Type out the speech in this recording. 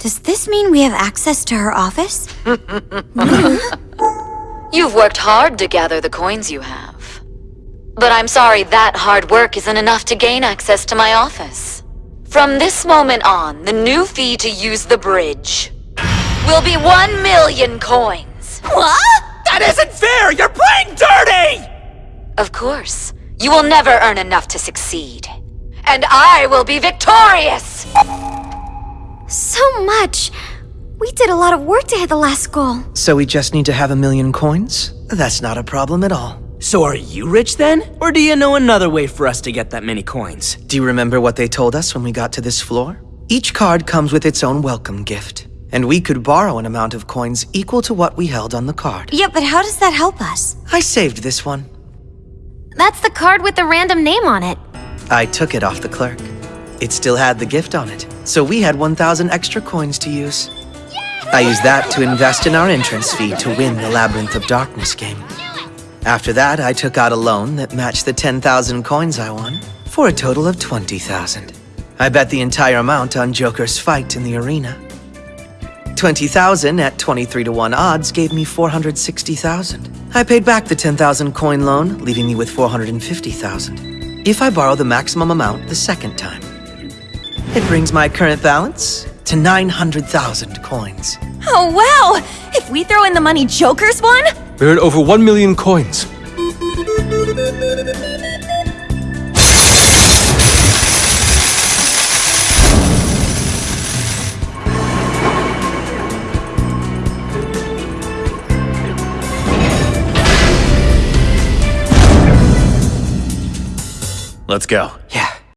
Does this mean we have access to her office? You've worked hard to gather the coins you have. But I'm sorry that hard work isn't enough to gain access to my office. From this moment on, the new fee to use the bridge will be one million coins. What? That isn't fair! You're playing dirty! Of course, you will never earn enough to succeed. And I will be victorious! Much. We did a lot of work to hit the last goal. So we just need to have a million coins? That's not a problem at all. So are you rich then? Or do you know another way for us to get that many coins? Do you remember what they told us when we got to this floor? Each card comes with its own welcome gift. And we could borrow an amount of coins equal to what we held on the card. Yeah, but how does that help us? I saved this one. That's the card with the random name on it. I took it off the clerk. It still had the gift on it, so we had 1,000 extra coins to use. I used that to invest in our entrance fee to win the Labyrinth of Darkness game. After that, I took out a loan that matched the 10,000 coins I won, for a total of 20,000. I bet the entire amount on Joker's fight in the arena. 20,000 at 23 to 1 odds gave me 460,000. I paid back the 10,000 coin loan, leaving me with 450,000. If I borrow the maximum amount the second time. It brings my current balance to 900,000 coins. Oh, wow! If we throw in the money Joker's won? We're at over 1 million coins. Let's go. Yeah.